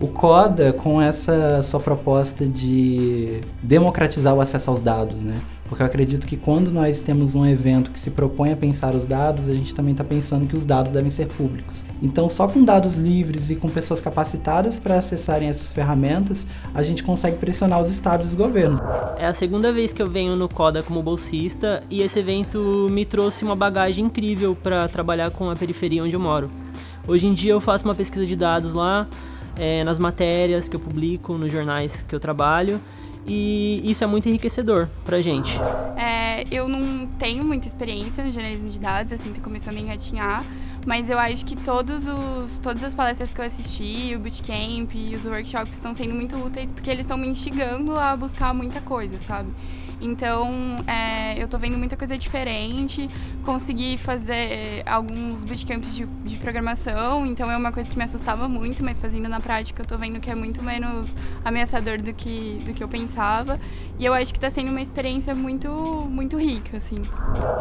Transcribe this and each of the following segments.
O CODA, com essa sua proposta de democratizar o acesso aos dados, né? Porque eu acredito que quando nós temos um evento que se propõe a pensar os dados, a gente também está pensando que os dados devem ser públicos. Então, só com dados livres e com pessoas capacitadas para acessarem essas ferramentas, a gente consegue pressionar os estados e os governos. É a segunda vez que eu venho no CODA como bolsista e esse evento me trouxe uma bagagem incrível para trabalhar com a periferia onde eu moro. Hoje em dia eu faço uma pesquisa de dados lá, é, nas matérias que eu publico, nos jornais que eu trabalho, e isso é muito enriquecedor pra gente. É, eu não tenho muita experiência no jornalismo de dados, assim, tô começando a engatinhar, mas eu acho que todos os, todas as palestras que eu assisti, o bootcamp e os workshops estão sendo muito úteis porque eles estão me instigando a buscar muita coisa, sabe? Então, é, eu tô vendo muita coisa diferente, consegui fazer alguns bootcamps de, de programação, então é uma coisa que me assustava muito, mas fazendo na prática eu tô vendo que é muito menos ameaçador do que, do que eu pensava. E eu acho que tá sendo uma experiência muito, muito rica, assim.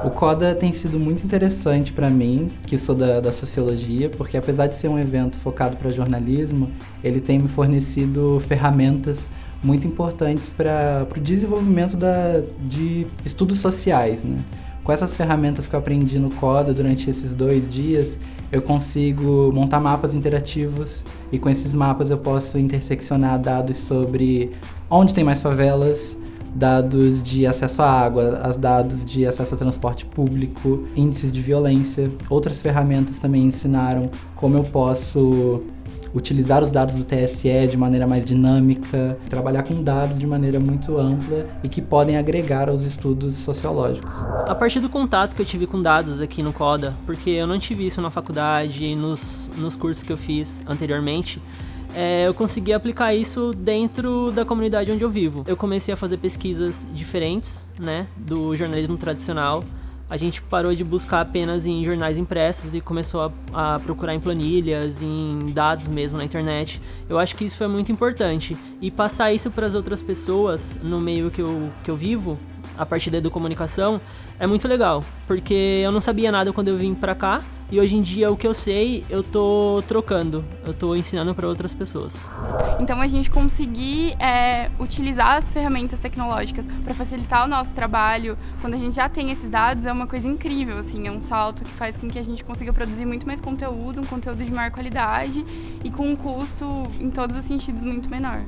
O CODA tem sido muito interessante para mim, que sou da, da sociologia, porque apesar de ser um evento focado para jornalismo, ele tem me fornecido ferramentas muito importantes para o desenvolvimento da, de estudos sociais. Né? Com essas ferramentas que eu aprendi no CODA durante esses dois dias, eu consigo montar mapas interativos e com esses mapas eu posso interseccionar dados sobre onde tem mais favelas, dados de acesso à água, dados de acesso ao transporte público, índices de violência. Outras ferramentas também ensinaram como eu posso utilizar os dados do TSE de maneira mais dinâmica, trabalhar com dados de maneira muito ampla e que podem agregar aos estudos sociológicos. A partir do contato que eu tive com dados aqui no CODA, porque eu não tive isso na faculdade, nos, nos cursos que eu fiz anteriormente, é, eu consegui aplicar isso dentro da comunidade onde eu vivo. Eu comecei a fazer pesquisas diferentes, né, do jornalismo tradicional, a gente parou de buscar apenas em jornais impressos e começou a, a, procurar em planilhas, em dados mesmo na internet. Eu acho que isso foi muito importante. E passar isso para as outras pessoas no meio que eu, que eu vivo, a partir da educomunicação, é muito legal. Porque eu não sabia nada quando eu vim para cá e hoje em dia o que eu sei, eu tô trocando, eu tô ensinando para outras pessoas. Então a gente conseguir é, utilizar as ferramentas tecnológicas para facilitar o nosso trabalho, quando a gente já tem esses dados, é uma coisa incrível, assim, é um salto que faz com que a gente consiga produzir muito mais conteúdo, um conteúdo de maior qualidade e com um custo, em todos os sentidos, muito menor.